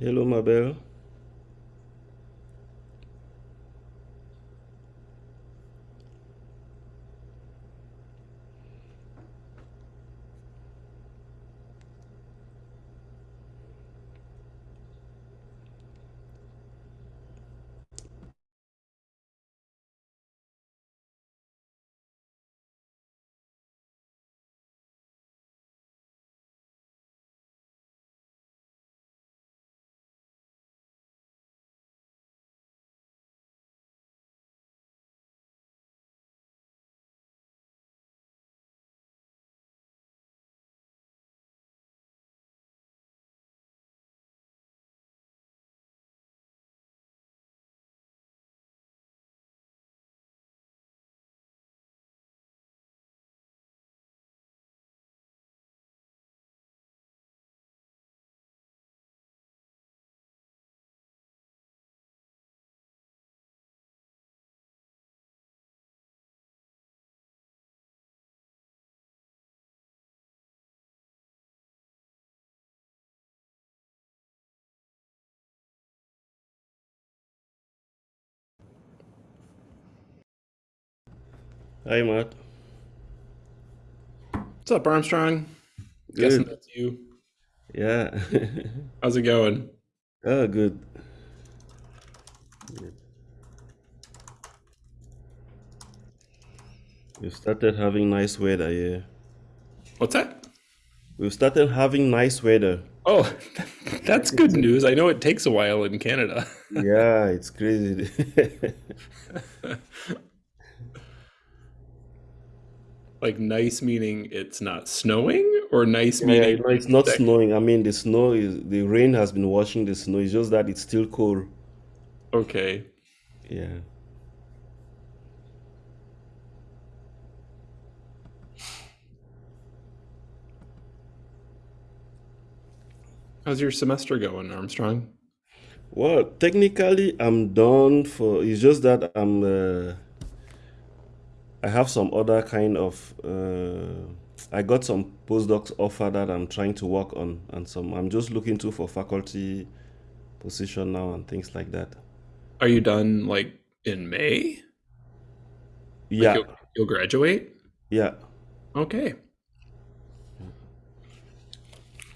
Hello, Mabel. Hi, Matt. What's up, Armstrong? Guessing Good. that's you. Yeah. How's it going? Oh, good. We've started having nice weather here. What's that? We've started having nice weather. Oh, that's good news. I know it takes a while in Canada. Yeah, it's crazy. Like nice meaning it's not snowing, or nice Yeah, yeah, meaning no, it's not snowing. I mean, the snow is, the rain has been washing the snow. It's just that it's still cold. okay. Yeah. How's your semester going, Armstrong? Well, technically, I'm done for. It's just that I'm. Uh, I have some other kind of. Uh, I got some postdocs offer that I'm trying to work on, and some. I'm just looking to for faculty position now and things like that. Are you done like in May? Like Yeah, you'll you'll graduate? yeah, Okay.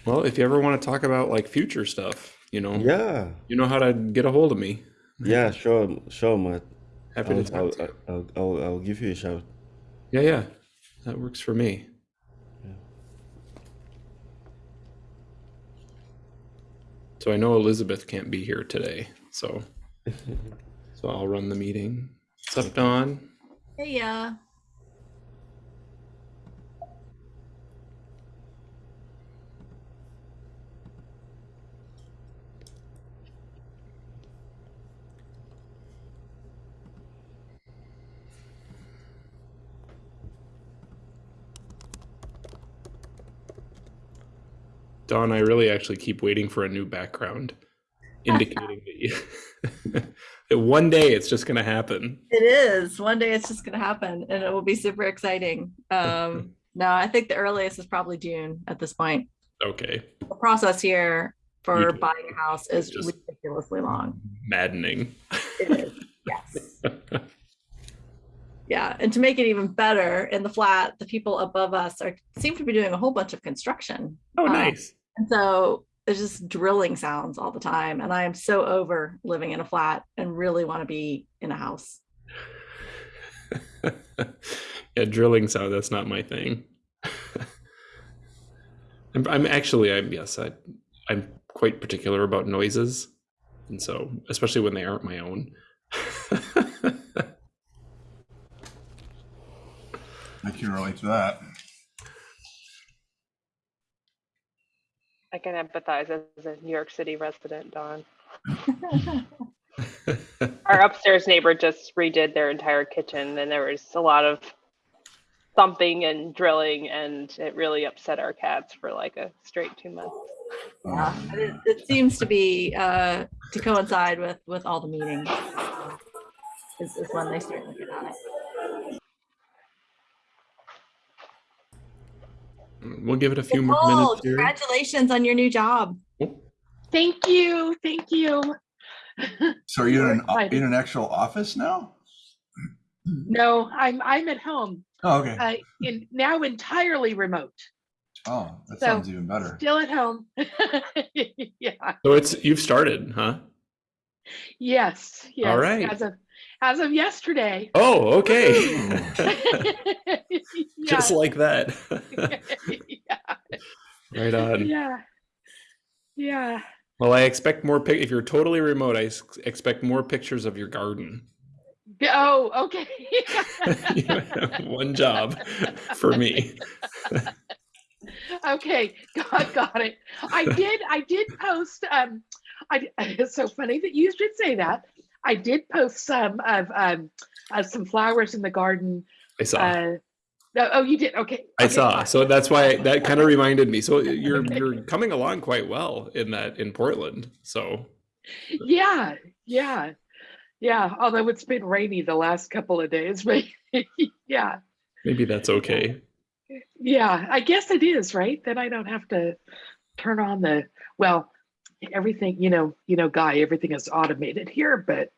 Well, if you ever want to talk about like future stuff, you know, yeah, you know how to get a hold of me. yeah. Sure, sure, Matt. Happy I'll, talk I'll, to you. I'll, I'll, I'll give you a shout. Yeah, yeah. That works for me. So I know Elizabeth can't be here today, so so I'll run the meeting. What's up, Dawn? Hey, yeah. Dawn, I really actually keep waiting for a new background, indicating that you one day it's just gonna happen. It is. One day it's just going to happen and it will be super exciting. Um, no, I think the earliest is probably June at this point. Okay. The process here for buying a house is Just ridiculously long. maddening. It is. Yes. Yeah. And to make it even better, in the flat, the people above us are seem to be doing a whole bunch of construction. Oh, Um, nice. And so there's just drilling sounds all the time. And I am so over living in a flat and really want to be in a house. yeah, drilling sound, that's not my thing. I'm, I'm actually, I'm, yes, I, I'm quite particular about noises. And so, especially when they aren't my own. I can relate to that. I can empathize as a New York City resident, Dawn. Our upstairs neighbor just redid their entire kitchen, and there was a lot of thumping and drilling, and it really upset our cats for like a straight two months. Yeah, it, it seems to be uh, to coincide with with all the meetings. Is, is when they start looking at it. We'll give it a few more minutes here. congratulations on your new job. Oh, Thank you, thank you. So are you in an, in an actual office now? No, I'm, I'm at home, Oh, okay. uh, in, now entirely remote, Oh, that so- sounds even better. still at home. Yeah, So it's you've started, huh? yes, yes. right. As of, as of yesterday. Oh, okay. Just like that. right on. Yeah, yeah. Well, I expect more pic. If you're totally remote, I expect more pictures of your garden. Oh, okay. One job for me. Okay, got, got it. I did, I did post, um, I, it's so funny that you should say that. I did post some of, um, uh, some flowers in the garden. I saw. Uh, no- oh, you did, okay. I okay, saw. So that's why that kind of reminded me. So you're Okay. you're coming along quite well in that in Portland. So Yeah, yeah, yeah, although it's been rainy the last couple of days, but yeah, maybe that's okay. yeah, I guess it is, right? Then I don't have to turn on the, well, everything, you know, you know, Guy, everything is automated here, but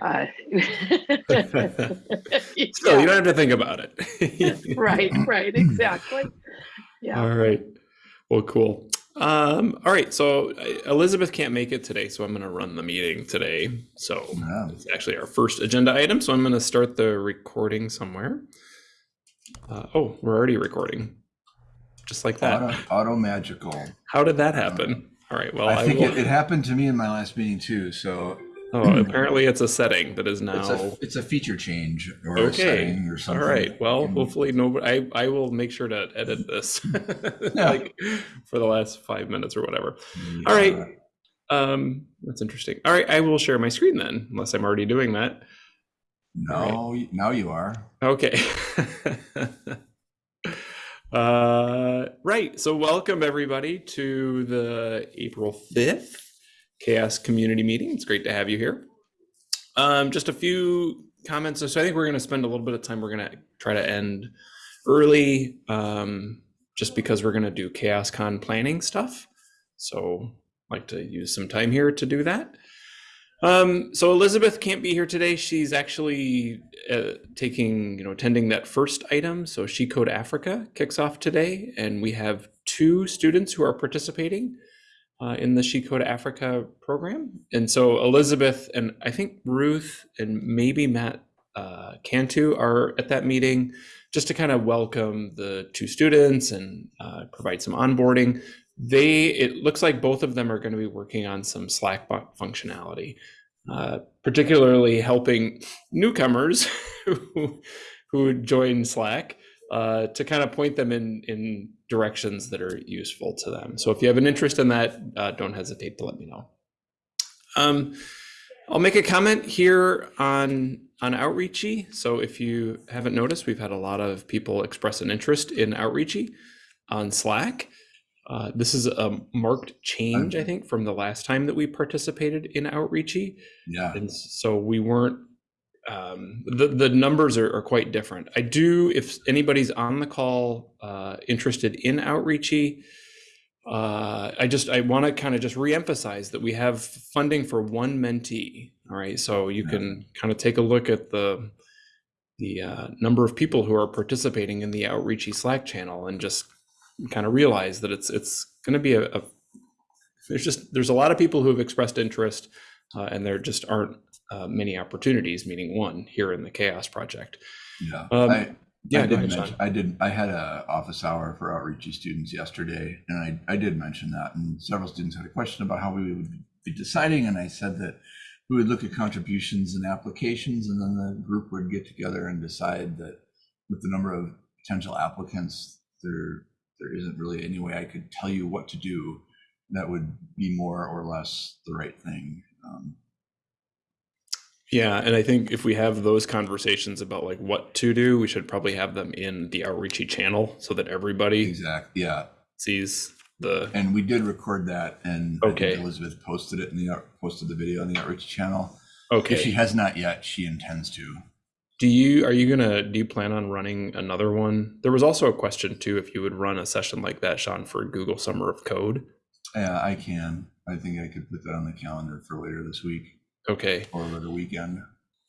uh Still, yeah, you don't have to think about it. right, right, exactly. Yeah, All right. Well, cool. Um, all right. So uh, Elizabeth can't make it today, so I'm going to run the meeting today. So Yeah. it's actually our first agenda item. So I'm going to start the recording somewhere. Uh, oh, we're already recording, just like that. Auto, auto magical. How did that happen? All right. Well, I, I think will. it, it happened to me in my last meeting too. So oh, apparently it's a setting that is now. it's a it's a feature change or a setting or something. All right. Well, And- hopefully nobody. I I will make sure to edit this, like for the last five minutes or whatever. All right. Um, that's interesting. All right, I will share my screen then, unless I'm already doing that. No, now you are. Okay. uh, right. So, welcome everybody to the April 5th Chaos Community Meeting. It's great to have you here. Um, just a few comments. So, I think we're going to spend a little bit of time. We're going to try to end early, um, just because we're going to do Chaos Con planning stuff. So, like to use some time here to do that. Um, so Elizabeth can't be here today. She's actually uh, taking, you know, attending that first item. So She Code Africa kicks off today, and we have two students who are participating uh, in the She Code Africa program. And so Elizabeth and I think Ruth and maybe Matt uh, Cantu are at that meeting just to kind of welcome the two students and uh, provide some onboarding they it looks like both of them are going to be working on some slack functionality uh, particularly helping newcomers who who join slack uh, to kind of point them in in directions that are useful to them. So if you have an interest in that uh, don't hesitate to let me know. Um, i'll make a comment here on on outreachy. So if you haven't noticed we've had a lot of people express an interest in outreachy on slack uh, this is a marked change, I think, from the last time that we participated in Outreachy. Yeah. And so we weren't, um, the, the numbers are, are quite different. I do, if anybody's on the call uh, interested in Outreachy, uh, I just, I want to kind of just reemphasize that we have funding for one mentee. All right. So you Yeah. can kind of take a look at the, the uh, number of people who are participating in the Outreachy Slack channel and just kind of realize that it's it's going to be a, a there's just there's a lot of people who have expressed interest uh, and there just aren't uh, many opportunities meaning one here in the chaos project Yeah. Um, I, yeah I did mention, I did, I had a office hour for outreachy students yesterday, and I, I did mention that, and several students had a question about how we would be deciding, and I said that we would look at contributions and applications, and then the group would get together and decide that with the number of potential applicants, there, there isn't really any way I could tell you what to do that would be more or less the right thing. Um, yeah and i think if we have those conversations about like what to do we should probably have them in the outreachy channel so that everybody Exact, yeah, sees the And we did record that, and Okay. Elizabeth posted it in the posted the video on the outreach channel. Okay, if she has not yet, she intends to. Do you are you gonna do you plan on running another one there was also a question too if you would run a session like that sean for google summer of code Yeah, I can. I think I could put that on the calendar for later this week Okay. or over the weekend.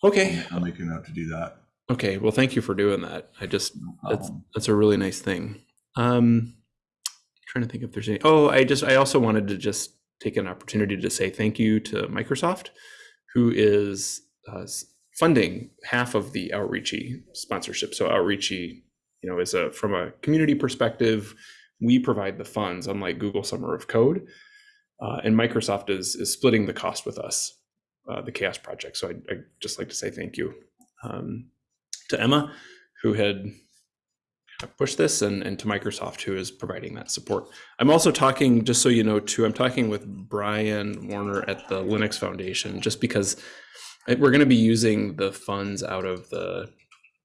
Okay. I'll make a note to do that. Okay. Well, thank you for doing that. I just No that's that's a really nice thing. Um, trying to think if there's any. Oh, I just I also wanted to just take an opportunity to say thank you to Microsoft, who is uh, funding half of the Outreachy sponsorship. So Outreachy, you know, is a from a community perspective, we provide the funds, unlike Google Summer of Code, uh, and Microsoft is is splitting the cost with us, uh, the Chaos Project. So I'd, I'd just like to say thank you um, to Emma, who had pushed this and, and to Microsoft who is providing that support. I'm also talking, just so you know, too, I'm talking with Brian Warner at the Linux Foundation, just because I- we're going to be using the funds out of the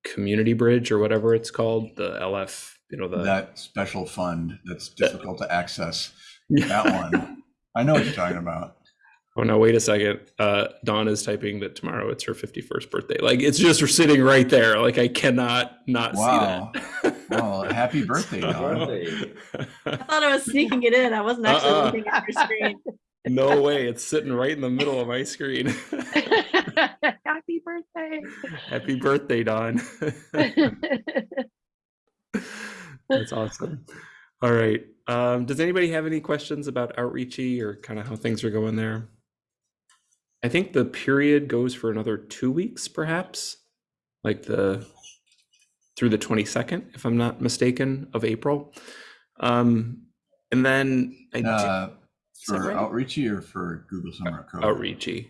community bridge or whatever it's called, the LF, you know, the That special fund that's difficult to access, Yeah. that one. I know what you're talking about. Oh no, wait a second. Uh, Dawn is typing that tomorrow it's her 51st birthday. Like it's just sitting right there. Like I cannot not Wow. see that. Well, happy birthday, Dawn. I thought I was sneaking it in. I wasn't actually Uh-uh. looking at your screen. no way. It's sitting right in the middle of my screen. Happy birthday. Dawn. That's awesome. All right. Um, does anybody have any questions about Outreachy or kind of how things are going there? I think the period goes for another two weeks, perhaps, like the through the 22nd, if I'm not mistaken, of April. Um, and then I Uh, For right? Outreachy or for Google Summer of Code? Outreachy.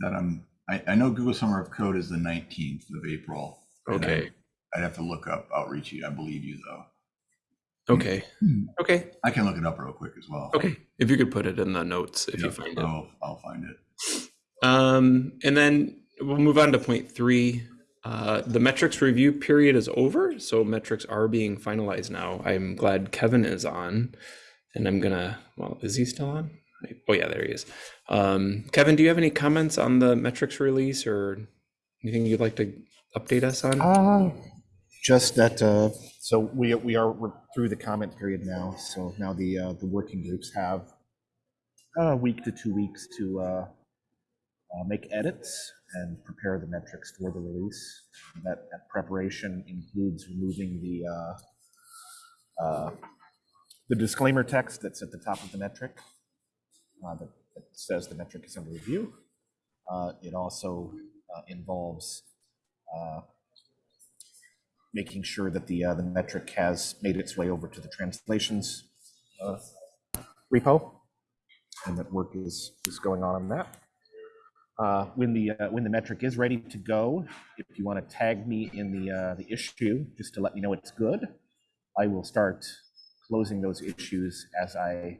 That I'm, I, I know Google Summer of Code is the 19th of April. and I- Okay. I'd have to look up Outreachy. I believe you though. Okay. Hmm. Okay. I can look it up real quick as well. Okay. If you could put it in the notes if you Yep, find it. I'll, I'll find it. Um, and then we'll move on to point three. Uh, the metrics review period is over, so metrics are being finalized now. I'm glad Kevin is on, and I'm gonna. Well, is he still on? Oh yeah, there he is. Um, Kevin, do you have any comments on the metrics release or anything you'd like to update us on? Uh, just that, uh, so we, we are through the comment period now, so now the, uh, the working groups have a week to two weeks to, uh, uh, make edits and prepare the metrics for the release. That, that preparation includes removing the, uh, the disclaimer text that's at the top of the metric, that, that says the metric is under review. Uh, it also, uh, involves, uh, making sure that the, uh, the metric has made its way over to the translations uh, repo, and that work is, is going on on that. Uh, When the, uh, when the metric is ready to go, if you want to tag me in the, uh, the issue, just to let me know it's good, I will start closing those issues as I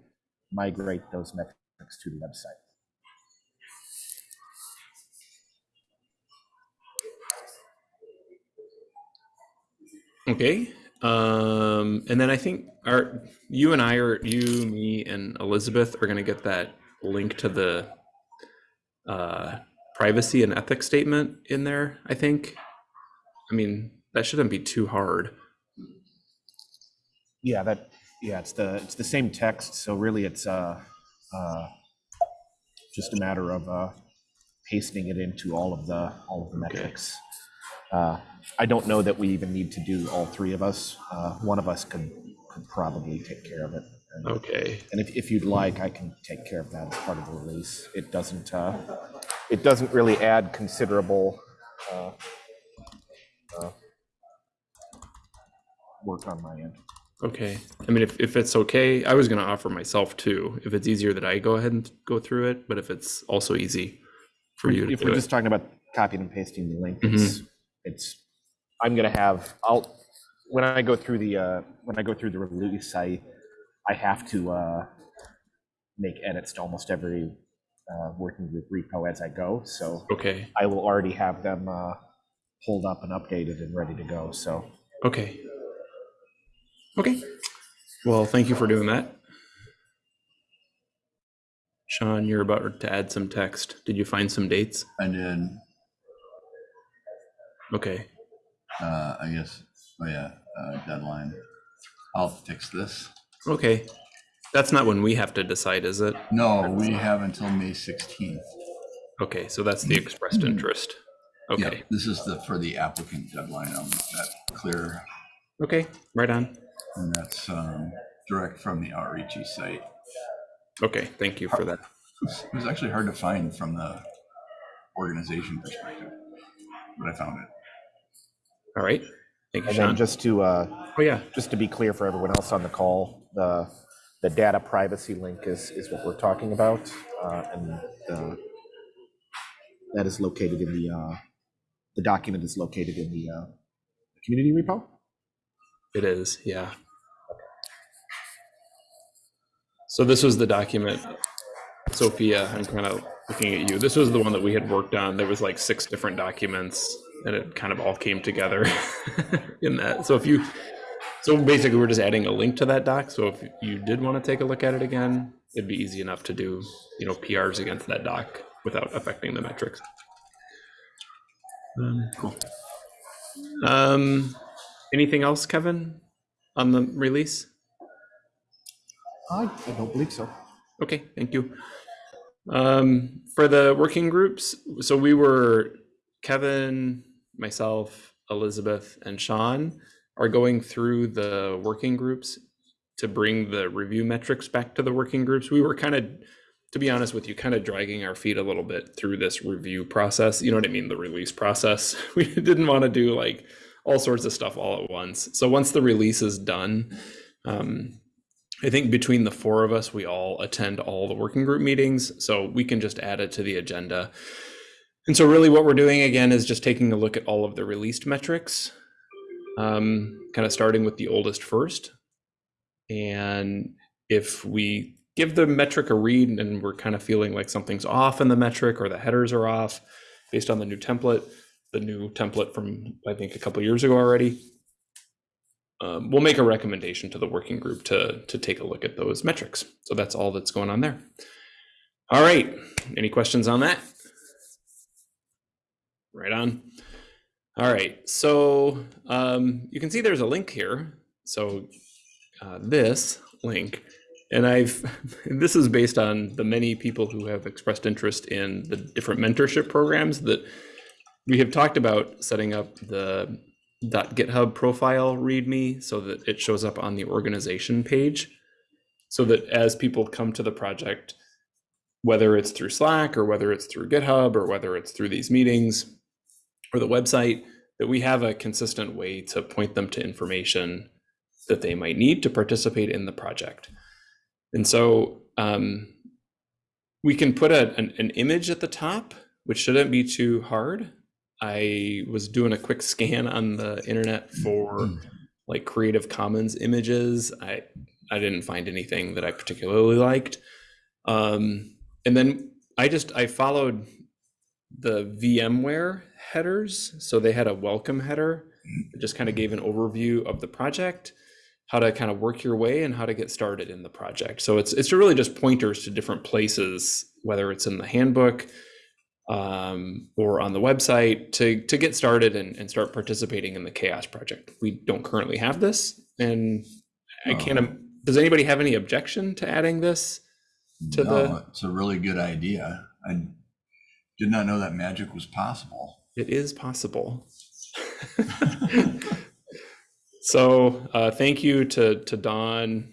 migrate those metrics to the website. Okay. Um, and then I think our you and I are you, me, and Elizabeth are gonna get that link to the uh, privacy and ethics statement in there. I think. I mean, that shouldn't be too hard. Yeah, that, yeah, it's the, it's the same text, so really it's, uh, uh, just a matter of, uh, pasting it into all of the, all of the Okay. metrics. Uh, I don't know that we even need to do all three of us. Uh, one of us could, could probably take care of it. And- Okay. And if, if you'd like, I can take care of that as part of the release. It doesn't, uh, it doesn't really add considerable, uh, uh, work on my end. Okay. I mean, if, if it's okay, I was gonna offer myself too. If it's easier that I go ahead and go through it, but if it's also easy for you to If we're it. just talking about copying and pasting the link, Mhm. it's, it's, I'm gonna have, I'll, when I go through the, uh, when I go through the release, I, I have to, uh, make edits to almost every, uh, working group repo as I go, so Okay. I will already have them, uh, pulled up and updated and ready to go, so. Okay. Okay. Well, thank you for doing that. Sean, you're about to add some text. Did you find some dates? And then, Okay. uh, I guess, oh yeah, uh, deadline. I'll fix this. Okay. That's not when we have to decide, is it? No, we have until May 16th. Okay, so that's the expressed interest. Okay. Yeah, this is the, for the applicant deadline on that clear, okay, right on. And that's um, direct from the outreachy site. Okay, thank you for that. It was actually hard to find from the organization perspective, but I found it. All right, thank you, And then Sean. just to, uh, Oh, yeah, just to be clear for everyone else on the call, the, the data privacy link is, is what we're talking about. uh, And uh, that is located in the, uh, the document is located in the uh, community repo. It is, yeah. So this was the document, Sophia, I'm kind of looking at you. This was the one that we had worked on. There was like six different documents and it kind of all came together in that. So if you, so basically we're just adding a link to that doc. So if you did want to take a look at it again, it'd be easy enough to do, you know, PRs against that doc without affecting the metrics. Um, cool. Um, anything else, Kevin, on the release? I I don't believe so. Okay, thank you. Um, for the working groups, so we were Kevin, myself, Elizabeth, and Sean are going through the working groups to bring the review metrics back to the working groups. We were kind of, to be honest with you, kind of dragging our feet a little bit through this review process. You know what I mean? The release process. We didn't want to do like all sorts of stuff all at once. So once the release is done, um, I think between the four of us, we all attend all the working group meetings, so we can just add it to the agenda. And so really what we're doing again is just taking a look at all of the released metrics, um, kind of starting with the oldest first. And if we give the metric a read and we're kind of feeling like something's off in the metric or the headers are off based on the new template, the new template from, I think, a couple years ago already, um, we'll make a recommendation to the working group to to take a look at those metrics. So that's all that's going on there. All right. Any questions on that? Right on. All right. So um, you can see there's a link here. So uh, this link, and I've this is based on the many people who have expressed interest in the different mentorship programs that we have talked about setting up the .github profile readme so that it shows up on the organization page so that as people come to the project whether it's through slack or whether it's through github or whether it's through these meetings or the website that we have a consistent way to point them to information that they might need to participate in the project. And so um, we can put a, an, an image at the top which shouldn't be too hard I was doing a quick scan on the internet for like Creative Commons images. I I didn't find anything that I particularly liked. Um, and then I just I followed the VMware headers. So they had a welcome header that just kind of gave an overview of the project, how to kind of work your way and how to get started in the project. So it's it's really just pointers to different places, whether it's in the handbook, um, or on the website to to get started and, and start participating in the chaos project we Dawn't currently have this and i can't does anybody have any objection to adding this to No, the It's a really good idea. I did not know that magic was possible. it is possible so uh, thank you to to don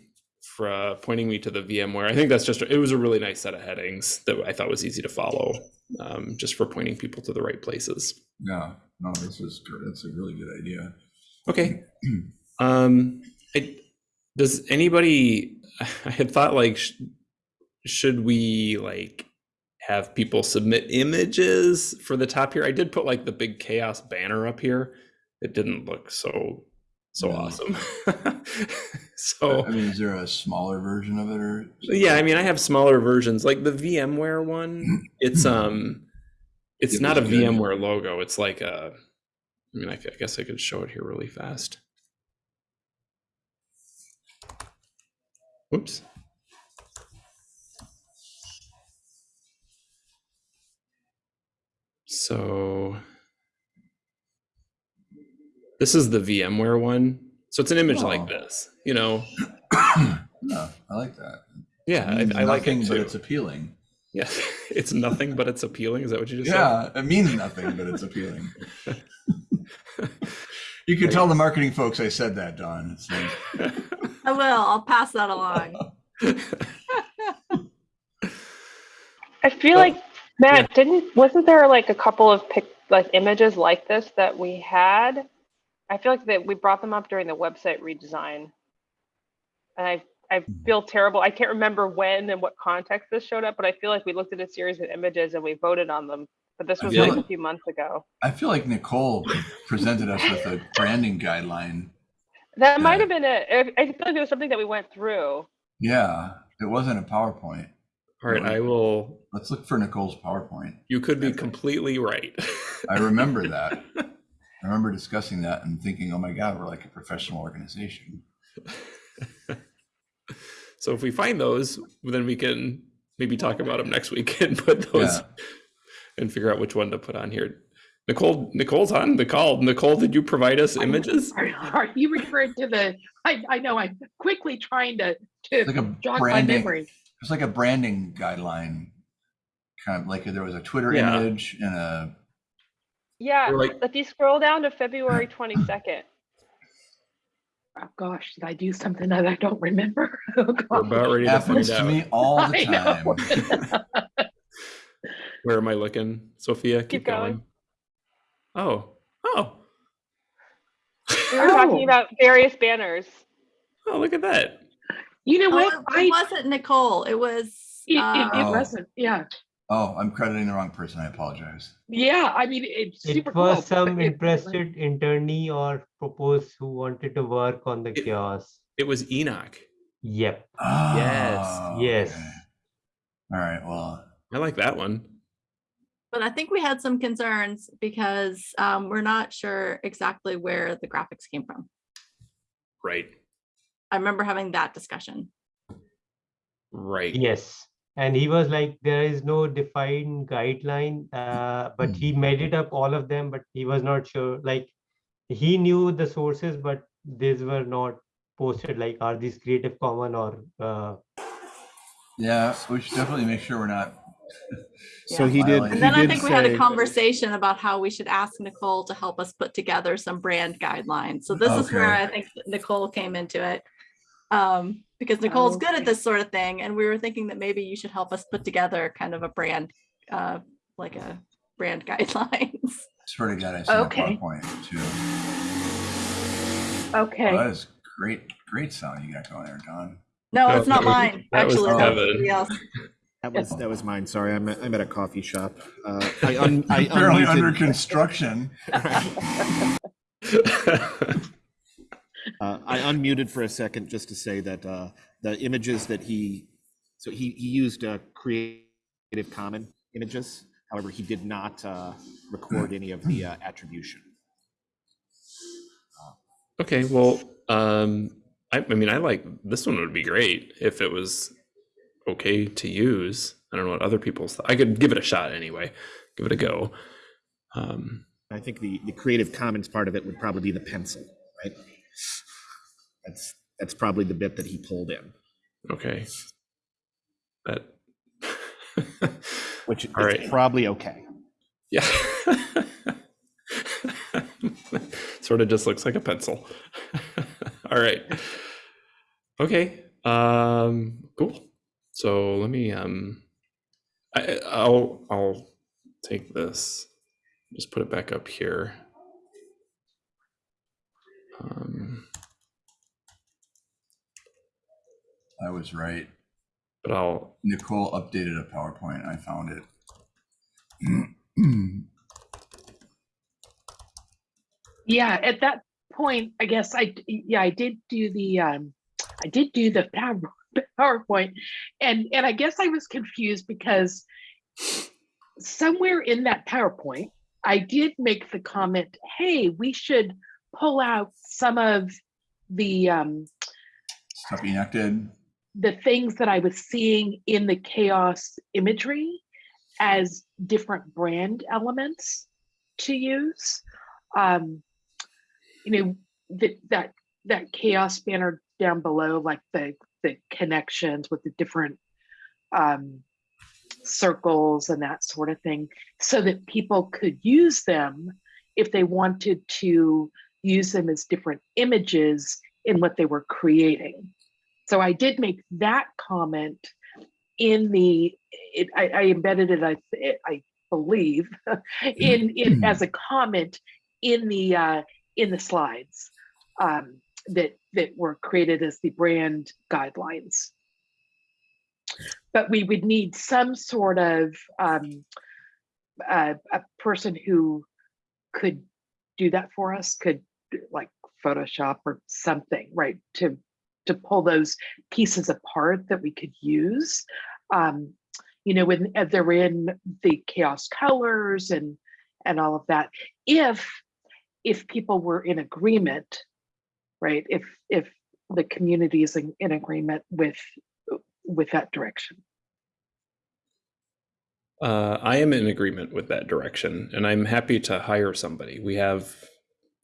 for uh, pointing me to the vmware i think that's just it was a really nice set of headings that i thought was easy to follow um, just for pointing people to the right places Yeah, no, this is good. It's a really good idea. Okay. Um, I, does anybody, I had thought like, sh- should we like have people submit images for the top here? I did put like the big chaos banner up here. It didn't look so, so No. awesome. So I mean, is there a smaller version of it or? yeah, I mean, I have smaller versions like the VMware one. It's, um, it's It not a good. VMware logo. It's like a, I mean, I guess I could show it here really fast. Whoops. So this is the VMware one. So it's an image Oh. like this, you know. No, I I like that. Yeah, It means I, I like nothing, it but it's appealing. Yes, it's nothing, but it's appealing. Is that what you just said? Yeah, it means nothing, but it's appealing. You can tell the marketing folks I said that, Dawn. Like, I will. I'll pass that along. I feel like Matt didn't wasn't there like a couple of pic like images like this that we had? I feel like that we brought them up during the website redesign. And I I hmm. feel terrible. I can't remember when and what context this showed up, but I feel like we looked at a series of images and we voted on them. But this was feel like a few months ago. I feel like Nicole presented us with a branding guideline. That might have been it. I feel like it was something that we went through. Yeah, it wasn't a PowerPoint. All right, I will. Let's look for Nicole's PowerPoint. You could be completely right. I remember that. I remember discussing that and thinking, oh my God, we're like a professional organization. so if we find those, then we can maybe talk about them next week and put those Yeah. and figure out which one to put on here. Nicole, Nicole's on the call. Nicole, did you provide us images? Are, are you referring to the, I, I know, I'm quickly trying to, It's like to a jog my branding, memory. it's like a branding guideline. Kind of like there was a Twitter Yeah. image and a, Yeah, Or like- if you scroll down to February twenty second, Oh gosh, did I do something that I don't remember? Oh, We're about ready to happens find to me all the time. Where am I looking? Sophia, keep, Keep going. going. Oh, oh, we were talking Oh. about various banners. oh! Look at that. You know Oh, what? it, I, it wasn't Nicole. It was. it, it, uh, it Oh. wasn't, yeah. Oh, I'm crediting the wrong person. I apologize. Yeah, I mean, it's super It cool. was but some it- interested internee or proposed who wanted to work on the It- chaos. It was Enoch. Yep. Oh, yes. okay. All right. Well, I like that one. But I think we had some concerns because um, we're not sure exactly where the graphics came from. Right, I remember having that discussion. right. Yes. And he was like, there is no defined guideline, uh, but he made it up all of them, but he was not sure. Like he knew the sources, but these were not posted. Like, are these Creative Common or uh, yeah, we should definitely make sure we're not. So he did. And And he then I did think we had a conversation about how we should ask Nicole to help us put together some brand guidelines. So this is where I think Nicole came into it. Um, because Nicole's good at this sort of thing, and we were thinking that maybe you should help us put together kind of a brand, uh, like a brand guidelines. Swear to God, I seen Okay. a PowerPoint too. Okay. Oh, that is great, great sound you got going there, Dawn. No, No, it's not that was- mine, that was actually. that was Kevin. somebody else. That was that was mine. Sorry, I'm at, I'm at a coffee shop. Uh, I un, I Apparently unmuted- under construction. Uh, I unmuted for a second just to say that uh, the images that he, so he, he used uh, Creative Common images. However, he did not uh, record any of the uh, attribution. okay, well, um, I, I mean, I like this one would be great if it was okay to use. I don't know what other people's. I could give it a shot anyway. Give it a go. Um, I think the, the Creative Commons part of it would probably be the pencil, right? That's that's probably the bit that he pulled in, okay. That. which is right. probably okay. Yeah. sort of just looks like a pencil. All right. Okay. Um cool. So let me um I I'll I'll take this just put it back up here. Um I was right. but I'll Nicole updated a PowerPoint. I found it. Yeah, at that point, I guess I yeah, I did do the, um, I did do the PowerPoint. And, and I guess I was confused because somewhere in that PowerPoint, I did make the comment, hey, we should pull out some of the, um, Stuff Enoch did. the things that I was seeing in the chaos imagery as different brand elements to use. Um, you know, that that that chaos banner down below, like the the connections with the different um, circles and that sort of thing so that people could use them if they wanted to use them as different images in what they were creating. So I did make that comment in the, it, I, I embedded it, I, I believe, in, in as a comment in the uh, in the slides um, that that were created as the brand guidelines. But we would need some sort of um, a, a person who could do that for us, could like Photoshop or something, right? To to pull those pieces apart that we could use. Um, you know, when uh, they're in the chaos colors and and all of that. If if people were in agreement, right? If if the community is in, in agreement with with that direction. Uh, I am in agreement with that direction, and I'm happy to hire somebody. We have,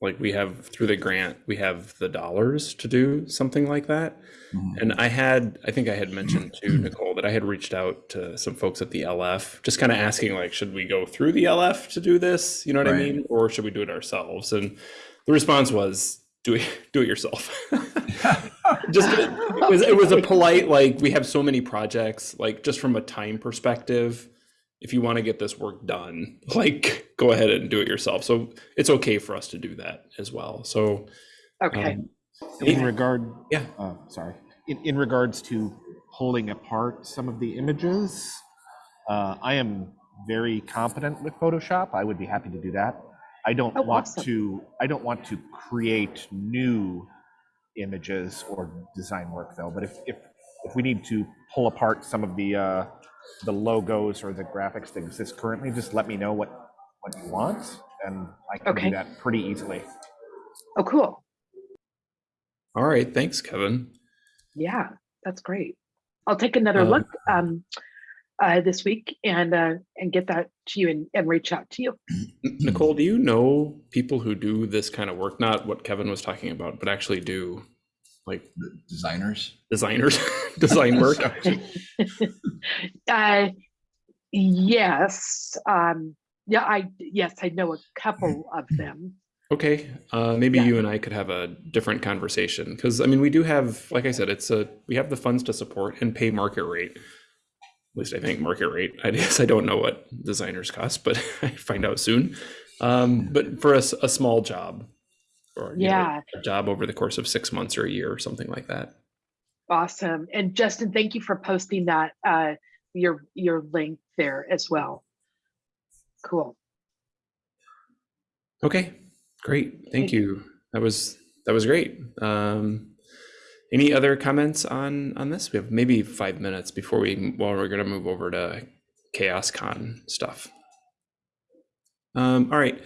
like, we have through the grant, we have the dollars to do something like that. Mhm. And I had, I think I had mentioned to Nicole that I had reached out to some folks at the LF, just kind of asking, like, should we go through the LF to do this? You know what I mean? Or should we do it ourselves? And the response was, do it, do it yourself. just it was it was a polite like we have so many projects like just from a time perspective if you want to get this work done like go ahead and do it yourself so it's okay for us to do that as well so Okay. um, In regard, Yeah. uh, sorry, in, in regards to pulling apart some of the images, uh, I am very competent with Photoshop. I would be happy to do that. I don't Oh, want awesome. to, I don't want to create new images or design work though, but if, if, if we need to pull apart some of the, uh, the logos or the graphics that exist currently, just let me know what, what you want, and I can Okay. do that pretty easily. Oh, cool. all right thanks kevin Yeah, that's great. I'll take another Um, look um, uh, this week and uh, and get that to you and, and reach out to you. Nicole do you know people who do this kind of work not what kevin was talking about but actually do like The designers. designers design work uh, yes, um, yeah, I yes, I know a couple of them. Okay, uh, maybe Yeah. you and I could have a different conversation because I mean we do have, like I said, it's a we have the funds to support and pay market rate. At least I think market rate. I guess I don't know what designers cost, but I find out soon. Um, but for a, s- a small job, or you know, Yeah, a job over the course of six months or a year or something like that. awesome. And Justin, thank you for posting that uh, your your link there as well. Cool. Okay, great. Thank Thank you. That was that was great. Um, any other comments on on this? We have maybe five minutes before we well we're gonna move over to Chaos Con stuff. Um, all right.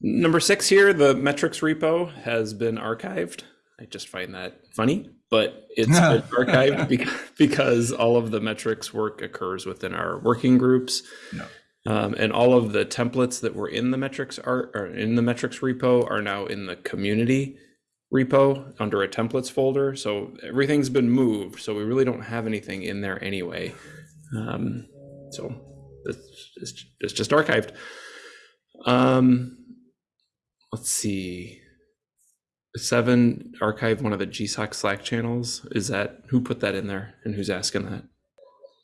Number six here, the metrics repo has been archived. I just find that funny, but it's been archived because, because all of the metrics work occurs within our working groups. Yeah. Um, and all of the templates that were in the metrics are, are in the metrics repo are now in the community repo under a templates folder. So everything's been moved. So we really don't have anything in there anyway. Um, so it's, it's, it's just archived. Um, let's see. Seven archive one of the GSOC Slack channels. Is that who put that in there and who's asking that?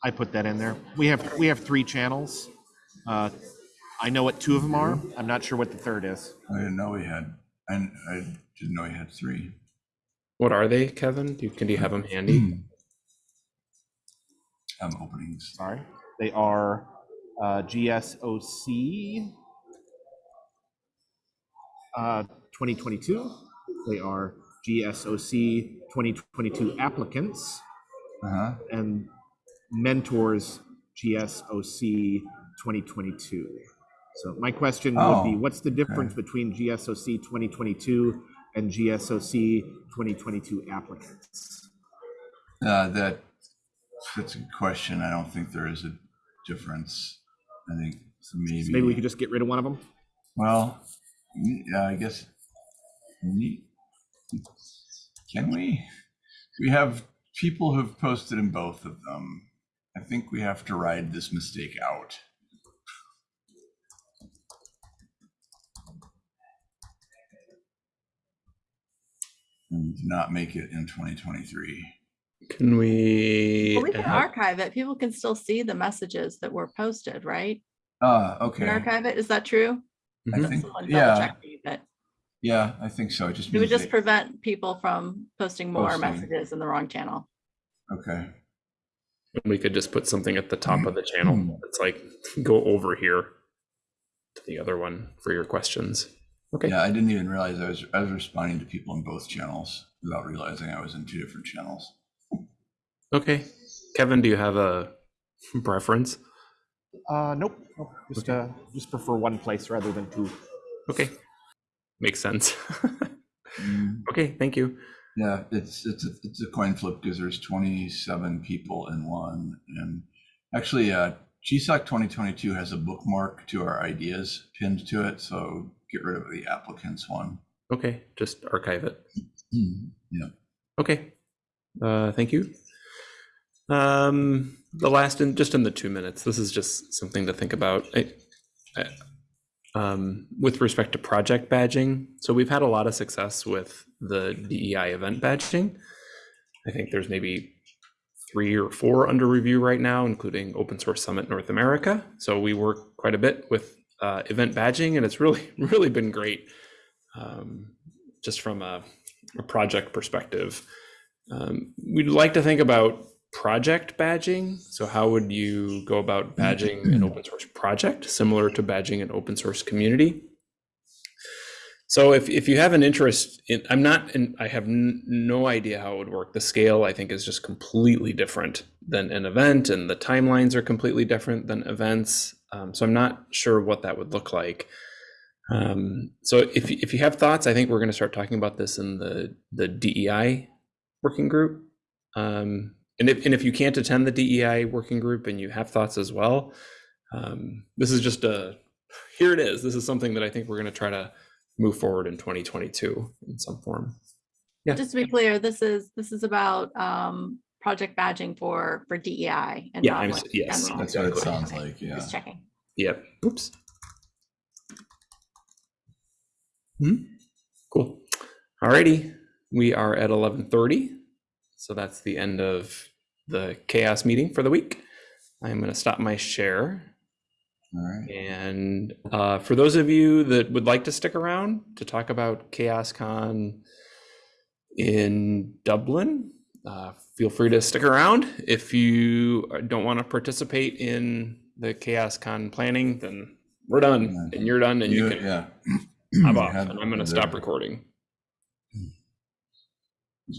I put that in there. We have, we have three channels. Uh, I know what two of them are. I'm not sure what the third is. I didn't know we had, and I didn't know we had three. What are they, Kevin? Do you, can you have them handy? Um, openings. Sorry. They are uh, GSOC uh, 2022. They are GSOC 2022 applicants Uh-huh. and mentors GSOC 2022. So my question would be, Oh, what's the difference between GSOC 2022 and GSOC 2022 applicants? Uh, that, that's a good question. I don't think there is a difference. I think So maybe. maybe we could just get rid of one of them? Well, yeah, I guess. Can we? We have people who've posted in both of them. I think we have to ride this mistake out. And not make it in 2023. Can we? Well, we can archive it. People can still see the messages that were posted, right? Ah, Can okay. archive it, is that true? I Mhm. think, yeah, check me, But yeah, I think so. It just it would just they- prevent people from posting more Posting. messages in the wrong channel. Okay. And we could just put something at the top of the Hmm. channel. It's like, go over here to the other one for your questions. Okay. Yeah, I didn't even realize I was I was responding to people in both channels without realizing I was in two different channels. Okay. Kevin, do you have a preference? Uh, nope, nope, just, uh, just prefer one place rather than two. Okay. Makes sense. Mm, okay. Thank you. Yeah, it's it's a, it's a coin flip because there's 27 people in one, and actually, uh, GSOC 2022 has a bookmark to our ideas pinned to it, so get rid of the applicants one. Okay. Just archive it. Yeah. Okay. Uh, thank you. Um, the last in just in the two minutes, this is just something to think about. I, I, um, with respect to project badging, so we've had a lot of success with the DEI event badging. I think there's maybe three or four under review right now, including Open Source Summit North America. So we work quite a bit with uh, event badging, and it's really, really been great. Um, just from a, a project perspective, um, we'd like to think about project badging. So how would you go about badging an open source project similar to badging an open source community? So if, if you have an interest in, I'm not, in, I have no idea how it would work. The scale I think is just completely different than an event and the timelines are completely different than events. Um, so I'm not sure what that would look like. Um, so if, if you have thoughts, I think we're going to start talking about this in the, the DEI working group. Um, and if, and if you can't attend the DEI working group and you have thoughts as well, um, this is just a, here it is. This is something that I think we're going to try to move forward in 2022 in some form. Yeah. Just to be clear, this is, this is about um, project badging for, for DEI. and Yeah, I'm like yes, general. That's what it sounds Okay, like. Yeah. Just checking. Yep. Oops. Hmm. Cool. Alrighty. We are at 11:30, so that's the end of the CHAOSS meeting for the week. I'm going to stop my share. All right. And uh, for those of you that would like to stick around to talk about CHAOSScon in Dublin, uh, feel free to stick around. If you don't want to participate in the CHAOSScon planning, then we're done, and you're done, and you You- can yeah. You off. And I'm going to stop recording.